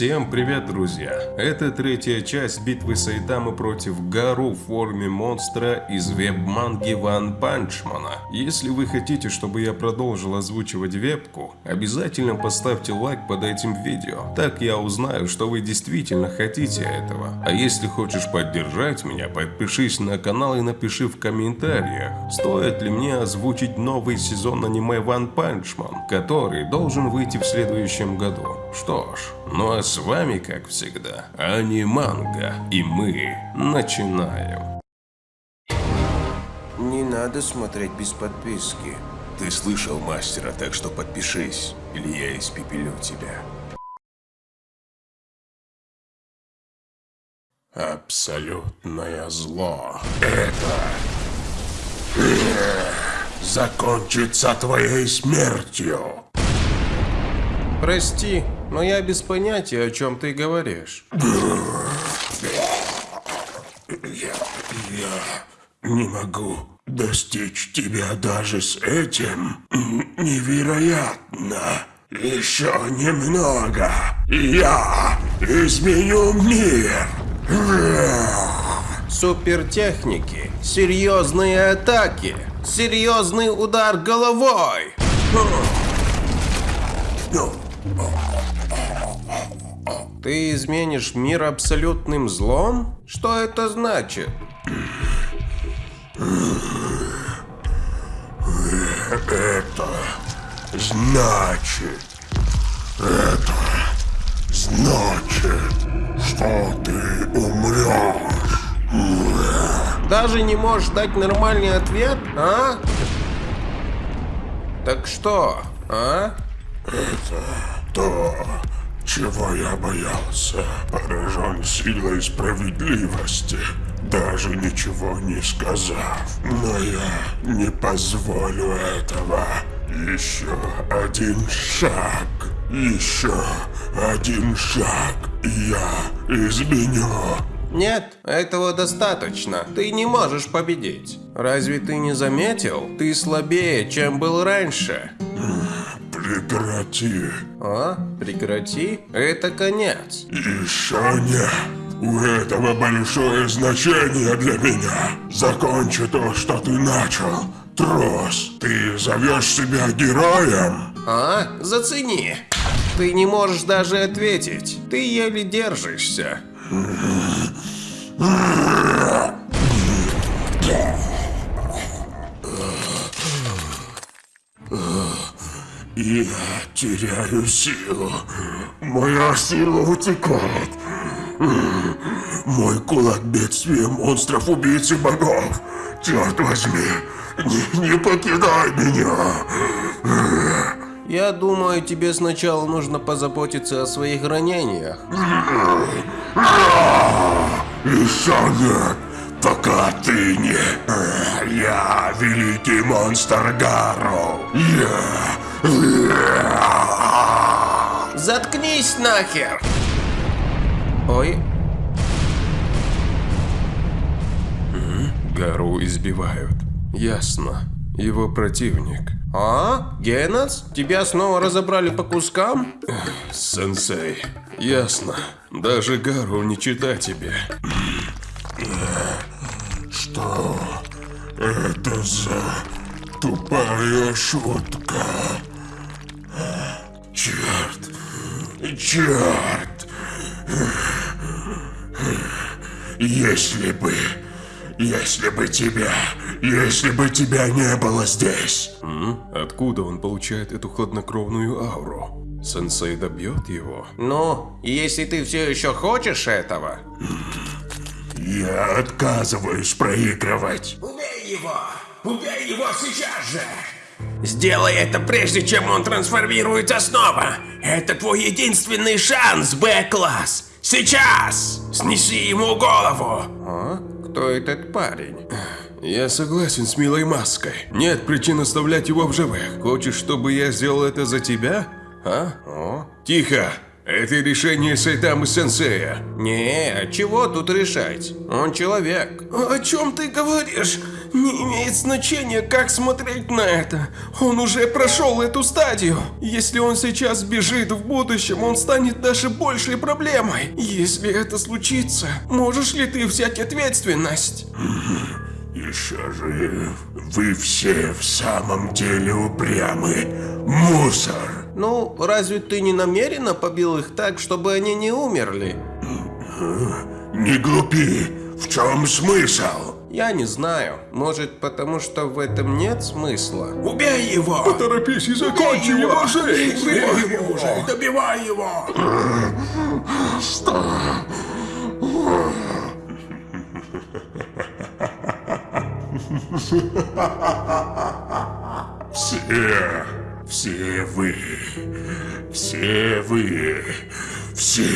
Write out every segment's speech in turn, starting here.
Всем привет, друзья! Это третья часть битвы Сайтамы против Гару в форме монстра из веб-манги Ван Панчмана. Если вы хотите, чтобы я продолжил озвучивать вебку, обязательно поставьте лайк под этим видео. Так я узнаю, что вы действительно хотите этого. А если хочешь поддержать меня, подпишись на канал и напиши в комментариях, стоит ли мне озвучить новый сезон аниме Ван Панчман, который должен выйти в следующем году. Что ж, ну а с вами, как всегда, Аниманга, и мы начинаем. Не надо смотреть без подписки. Ты слышал мастера, так что подпишись, или я испепелю тебя. Абсолютное зло. Это э, закончится твоей смертью. Прости, но я без понятия, о чем ты говоришь. Я, я не могу достичь тебя даже с этим. Невероятно. Еще немного, я изменю мир. Супертехники, серьезные атаки, серьезный удар головой. Ну, Ты изменишь мир абсолютным злом? Что это значит? Это значит... Это значит, что ты умрешь. Даже не можешь дать нормальный ответ, а? Так что, а? Это то, чего я боялся. Поражен силой справедливости, даже ничего не сказав. Но я не позволю этого. Еще один шаг. Еще один шаг, и я изменю. Нет, этого достаточно. Ты не можешь победить. Разве ты не заметил? Ты слабее, чем был раньше. Прекрати. А? Прекрати? Это конец. Еще нет. У этого большое значение для меня. Закончи то, что ты начал. Трос, ты зовешь себя героем? А? Зацени. Ты не можешь даже ответить. Ты еле держишься. Я теряю силу. Моя сила утекает. Мой кулак бедствия монстров убийцы богов. Черт возьми, не, не покидай меня. Я думаю, тебе сначала нужно позаботиться о своих ранениях. Еще нет, пока ты не... Я великий монстр Гару. Я... Заткнись нахер! Ой, Гару избивают. Ясно. Его противник. а? Генац? Тебя снова разобрали по кускам? Сенсей. Ясно. Даже Гару не чита тебе. Что это за тупая шутка? Черт! Черт! Если бы... Если бы тебя... Если бы тебя не было здесь... М? Откуда он получает эту хладнокровную ауру? Сенсей добьет его? Ну, если ты все еще хочешь этого, Я отказываюсь проигрывать. Убей его! Убей его сейчас же! Сделай это прежде, чем он трансформируется снова. Это твой единственный шанс, Б-класс! Сейчас! Снеси ему голову! А? Кто этот парень? Я согласен с милой маской. Нет причин оставлять его в живых. Хочешь, чтобы я сделал это за тебя? А? О? Тихо! Это решение Сайтамы Сенсея. Не, чего тут решать? Он человек. О чем ты говоришь? Не имеет значения, как смотреть на это. Он уже прошел эту стадию. Если он сейчас бежит в будущем, он станет даже большей проблемой. Если это случится, можешь ли ты взять ответственность? Еще жив. Вы все в самом деле упрямы. Мусор. Ну, разве ты не намеренно побил их так, чтобы они не умерли? Не глупи. В чем смысл? Я не знаю. Может, потому что в этом нет смысла? Убей его! Поторопись и закончи его жизнь. Убей его уже! Добивай его! Все, все вы, все вы, все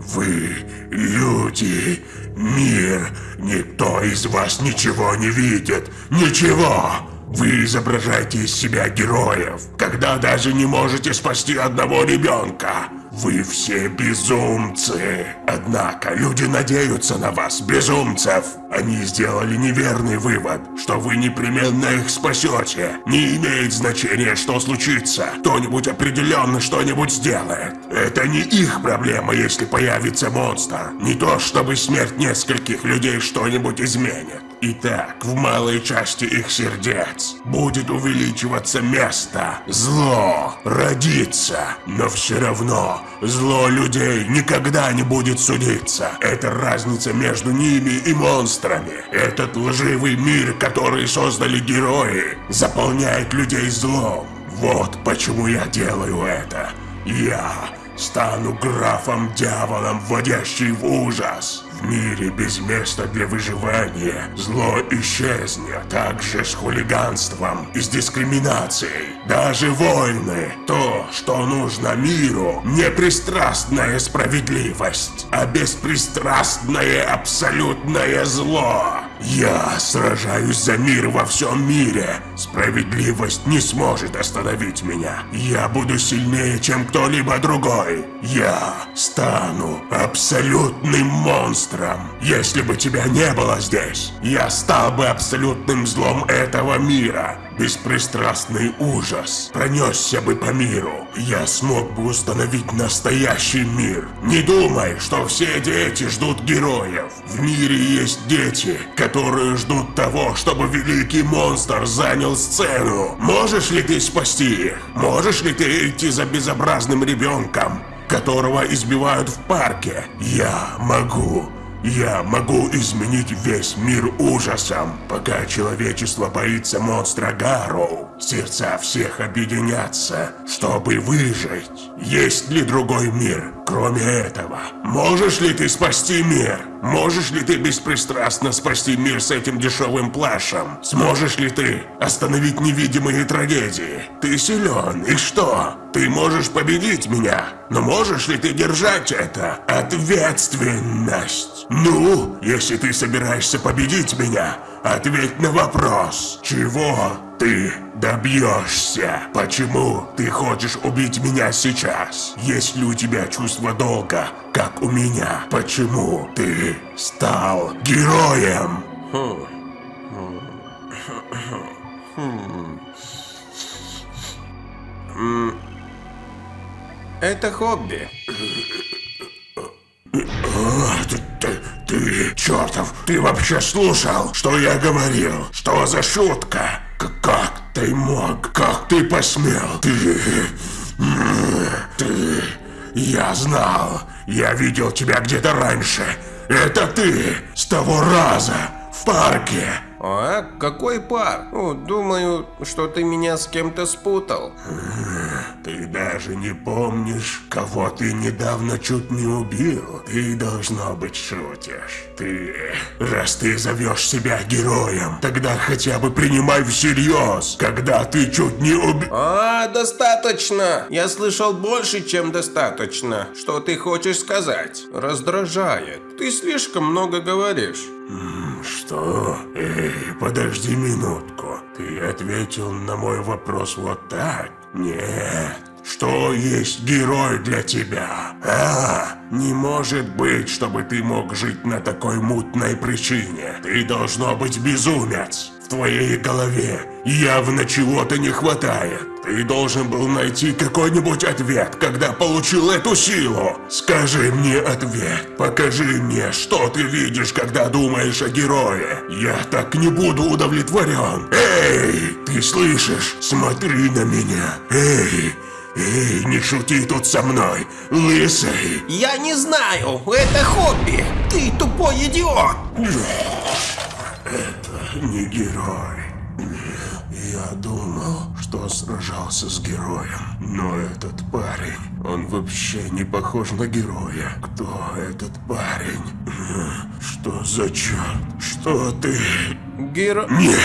вы люди, мир, никто из вас ничего не видит, ничего. Вы изображаете из себя героев, когда даже не можете спасти одного ребенка. Вы все безумцы. Однако люди надеются на вас, безумцев. Они сделали неверный вывод, что вы непременно их спасете. Не имеет значения, что случится. Кто-нибудь определенно что-нибудь сделает. Это не их проблема, если появится монстр. Не то, чтобы смерть нескольких людей что-нибудь изменит. Итак, в малой части их сердец будет увеличиваться место. Зло родится, но все равно зло людей никогда не будет судиться. Это разница между ними и монстрами. Этот лживый мир, который создали герои, заполняет людей злом. Вот почему я делаю это. Я стану графом-дьяволом, вводящий в ужас. В мире без места для выживания зло исчезнет, также с хулиганством и с дискриминацией. Даже войны, то, что нужно миру, не пристрастная справедливость, а беспристрастное абсолютное зло. Я сражаюсь за мир во всем мире. Справедливость не сможет остановить меня. Я буду сильнее, чем кто-либо другой. Я стану абсолютным монстром. Если бы тебя не было здесь, я стал бы абсолютным злом этого мира. Беспристрастный ужас пронесся бы по миру. Я смог бы установить настоящий мир. Не думай, что все дети ждут героев. В мире есть дети, которые ждут того, чтобы великий монстр занял сцену. Можешь ли ты спасти их? Можешь ли ты идти за безобразным ребенком, которого избивают в парке? Я могу. Я могу изменить весь мир ужасом, пока человечество боится монстра Гарроу. Сердца всех объединятся, чтобы выжить. Есть ли другой мир, кроме этого? Можешь ли ты спасти мир? Можешь ли ты беспристрастно спасти мир с этим дешевым плашем? Сможешь ли ты остановить невидимые трагедии? Ты силен, и что? Ты можешь победить меня, но можешь ли ты держать это? Ответственность. Ну, если ты собираешься победить меня, ответь на вопрос. Чего ты добьешься? Почему ты хочешь убить меня сейчас? Есть ли у тебя чувство долга, как у меня? Почему ты стал героем? Это хобби. А, ты, ты, ты, чертов, ты вообще слушал, что я говорил? Что за шутка? Как ты мог? Как ты посмел? Ты... Ты... Я знал. Я видел тебя где-то раньше. Это ты! С того раза! В парке! А? Какой пар? О, думаю, что ты меня с кем-то спутал. Ты даже не помнишь, кого ты недавно чуть не убил. Ты, должно быть, шутишь. Ты... Раз ты зовешь себя героем, тогда хотя бы принимай всерьез, когда ты чуть не убил... А, достаточно! Я слышал больше, чем достаточно. Что ты хочешь сказать? Раздражает. Ты слишком много говоришь. Что? Эй, подожди минутку. Ты ответил на мой вопрос вот так? Нет. Что есть герой для тебя? А, не может быть, чтобы ты мог жить на такой мутной причине. Ты должно быть безумец. В твоей голове явно чего-то не хватает. Ты должен был найти какой-нибудь ответ, когда получил эту силу. Скажи мне ответ. Покажи мне, что ты видишь, когда думаешь о герое. Я так не буду удовлетворен. Эй, ты слышишь? Смотри на меня. Эй, эй, не шути тут со мной, лысый. Я не знаю, это хобби. Ты тупой идиот. не герой. Я думал, что сражался с героем, но этот парень, он вообще не похож на героя. Кто этот парень? Что за черт? Что ты? Геро... Нет,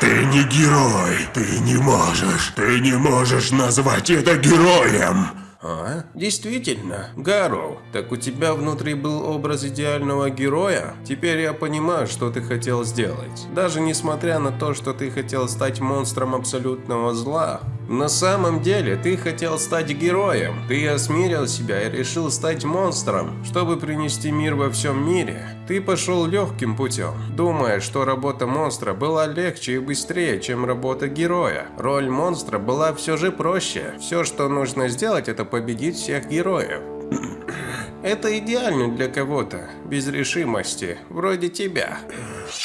ты не герой. Ты не можешь. Ты не можешь назвать это героем. А? Действительно, Гарроу, так у тебя внутри был образ идеального героя? Теперь я понимаю, что ты хотел сделать. Даже несмотря на то, что ты хотел стать монстром абсолютного зла, на самом деле ты хотел стать героем. Ты осмирил себя и решил стать монстром, чтобы принести мир во всем мире. Ты пошел легким путем, думая, что работа монстра была легче и быстрее, чем работа героя. Роль монстра была все же проще. Все, что нужно сделать, это победить всех героев. Это идеально для кого-то, без решимости, вроде тебя.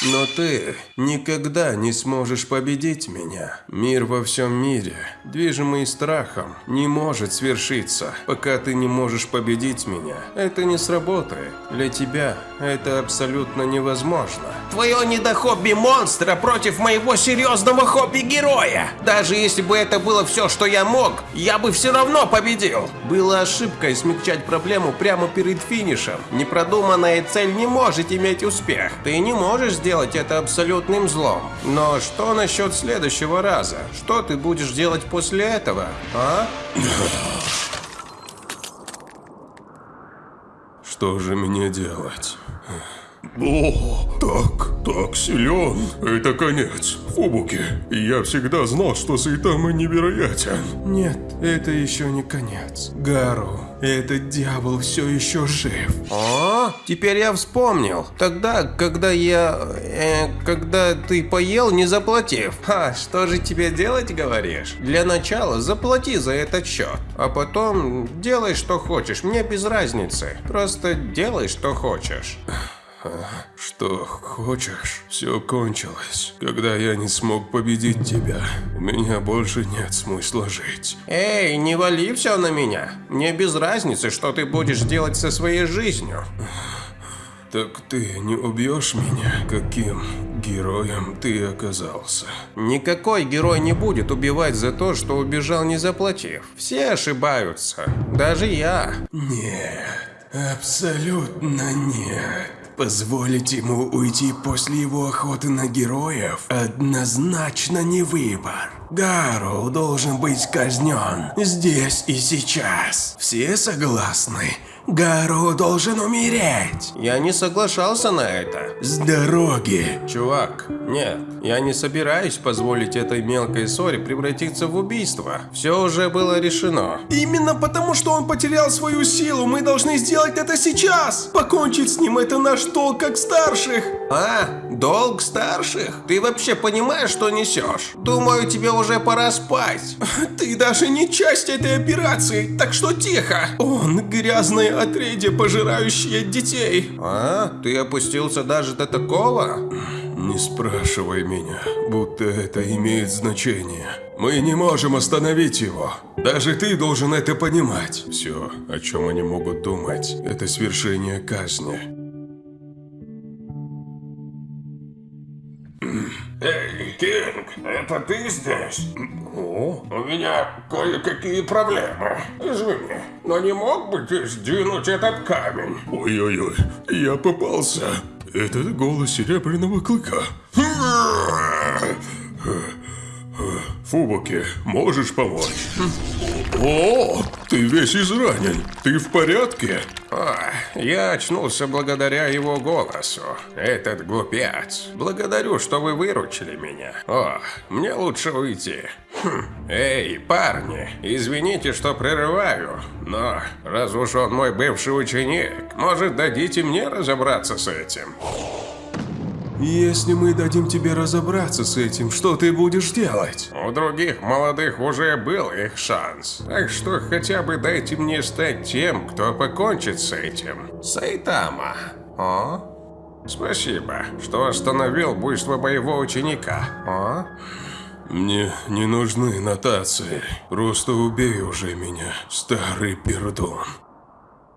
Но ты никогда не сможешь победить меня. Мир во всем мире, движимый страхом, не может свершиться, пока ты не можешь победить меня. Это не сработает. Для тебя это абсолютно невозможно. Твое недохобби монстра против моего серьезного хобби-героя. Даже если бы это было все, что я мог, я бы все равно победил. Было ошибкой смягчать проблему прямо перед финишем. Непродуманная цель не может иметь успех. Ты не можешь сделать это абсолютным злом. Но что насчет следующего раза? Что ты будешь делать после этого, а? Что же мне делать? О, так, так силен. Это конец. Фубуки, я всегда знал, что Сайтама невероятен. Нет, это еще не конец. Гару, этот дьявол все еще жив. О, теперь я вспомнил. Тогда, когда я... э, когда ты поел, не заплатив. Ха, что же тебе делать, говоришь? Для начала заплати за этот счет. А потом делай, что хочешь. Мне без разницы. Просто делай, что хочешь. Что хочешь, все кончилось. Когда я не смог победить тебя, у меня больше нет смысла жить. Эй, не вали все на меня. Мне без разницы, что ты будешь делать со своей жизнью. Так ты не убьешь меня? Каким героем ты оказался? Никакой герой не будет убивать за то, что убежал не заплатив. Все ошибаются. Даже я. Нет, абсолютно нет. Позволить ему уйти после его охоты на героев однозначно не выбор. Гару должен быть казнен здесь и сейчас. Все согласны? Гару должен умереть. Я не соглашался на это. С дороги. Чувак, нет, я не собираюсь позволить этой мелкой ссоре превратиться в убийство. Все уже было решено. Именно потому, что он потерял свою силу, мы должны сделать это сейчас. Покончить с ним это наш долг как старших. А, долг старших? Ты вообще понимаешь, что несешь? Думаю, тебе уже пора спать. Ты даже не часть этой операции, так что тихо. Он грязное отрядье, пожирающее детей. А, ты опустился даже до такого? Не спрашивай меня, будто это имеет значение. Мы не можем остановить его. Даже ты должен это понимать. Все, о чем они могут думать, это свершение казни. Кинг, это ты здесь? О, у меня кое-какие проблемы. Извини, но не мог бы ты сдвинуть этот камень? Ой-ой-ой, я попался. Это голос серебряного клыка. Фубуки, можешь помочь? О, ты весь изранен. Ты в порядке? О, я очнулся благодаря его голосу. Этот глупец. Благодарю, что вы выручили меня. О, мне лучше уйти. Хм. Эй, парни, извините, что прерываю, но раз уж он мой бывший ученик, может дадите мне разобраться с этим? Если мы дадим тебе разобраться с этим, что ты будешь делать? У других молодых уже был их шанс. Так что хотя бы дайте мне стать тем, кто покончит с этим. Сайтама. О? Спасибо, что остановил буйство моего ученика. О? Мне не нужны нотации. Просто убей уже меня, старый пердун.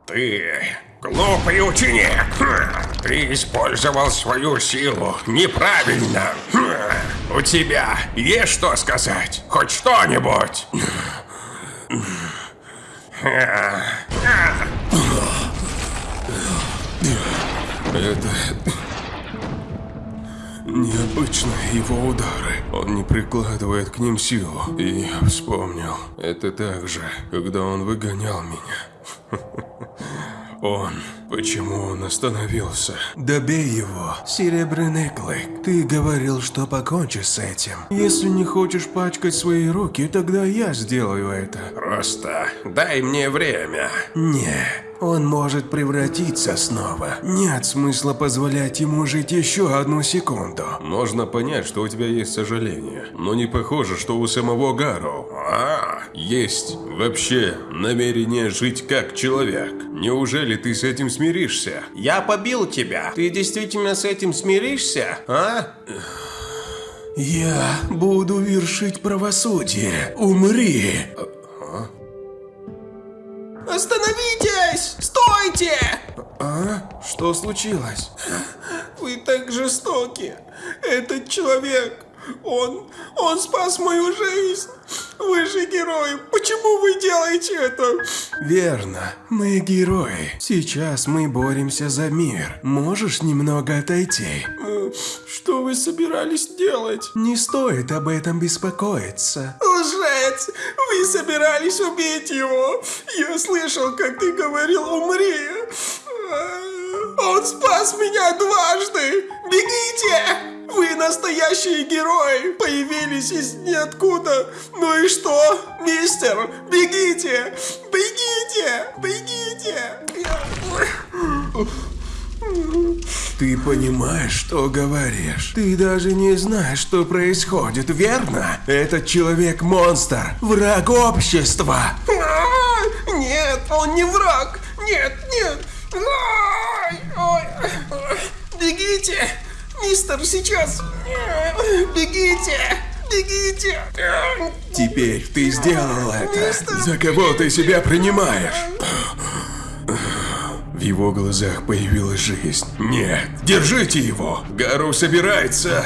Ты глупый ученик. Хм. Ты использовал свою силу неправильно. Хм. У тебя есть что сказать? Хоть что-нибудь? Это... Необычные его удары. Он не прикладывает к ним силу. И я вспомнил. Это так же, когда он выгонял меня. Он. Почему он остановился? Добей его, Серебряный Клык. Ты говорил, что покончишь с этим. Если не хочешь пачкать свои руки, тогда я сделаю это. Просто дай мне время. Не, он может превратиться снова. Нет смысла позволять ему жить еще одну секунду. Можно понять, что у тебя есть сожаление, но не похоже, что у самого Гару. А, Есть вообще намерение жить как человек. Неужели ты с этим смиришься? я побил тебя. Ты действительно с этим смиришься, а? Я буду вершить правосудие. Умри! Остановитесь! Стойте! А? Что случилось? Вы так жестоки. Этот человек, он, он спас мою жизнь. Вы же герой. Почему вы делаете это? Верно, мы герои. Сейчас мы боремся за мир. Можешь немного отойти? Э, Что вы собирались делать? Не стоит об этом беспокоиться. Лжец! Вы собирались убить его! Я слышал, как ты говорил «умри». А, Он спас меня дважды! Бегите! Вы настоящие герои! Появились из ниоткуда! Ну и что? Мистер, бегите! Бегите! Бегите! Ты понимаешь, что говоришь? Ты даже не знаешь, что происходит, верно? Этот человек-монстр, враг общества. А, Нет, он не враг! Нет, нет! Бегите! Мистер, сейчас! Бегите! Бегите! Теперь ты сделал это. За кого ты себя принимаешь? В его глазах появилась жизнь. Нет, держите его! Гару собирается!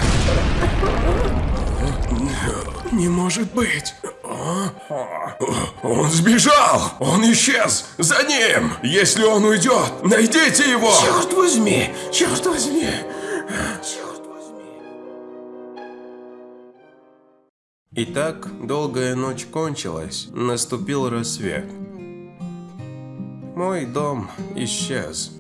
Не может быть! Он сбежал! Он исчез! За ним! Если он уйдет, найдите его! Черт возьми! Черт возьми! Итак, долгая ночь кончилась, наступил рассвет. Мой дом исчез.